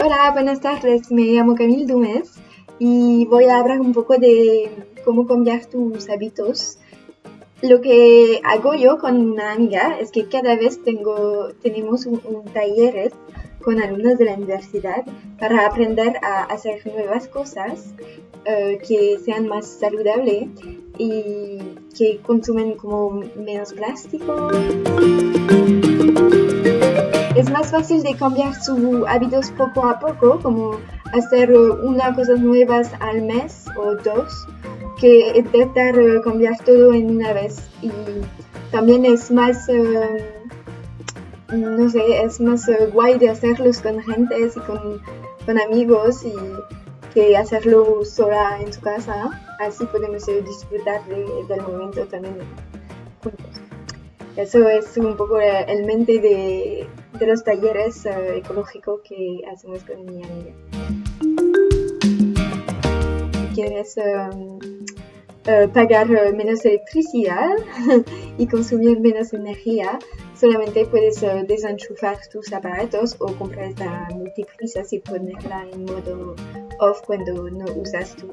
Hola, buenas tardes. Me llamo Camille Dumés y voy a hablar un poco de cómo cambiar tus hábitos. Lo que hago yo con una amiga es que cada vez tengo, tenemos un, taller con alumnos de la universidad para aprender a hacer nuevas cosas eh, que sean más saludables y que consumen como menos plástico. Más fácil de cambiar sus hábitos poco a poco, como hacer una cosa nuevas al mes o dos, que intentar cambiar todo en una vez. Y también es más, eh, no sé, es más eh, guay de hacerlos con gente y con, con amigos y que hacerlo sola en su casa. Así podemos eh, disfrutar del momento también juntos. Eso es un poco el mente de, de los talleres ecológicos que hacemos con mi amiga. Quieres uh, pagar menos electricidad y consumir menos energía, solamente puedes desenchufar tus aparatos o comprar esta multiprisa y ponerla en modo off cuando no usas tus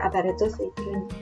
aparatos electrónicos.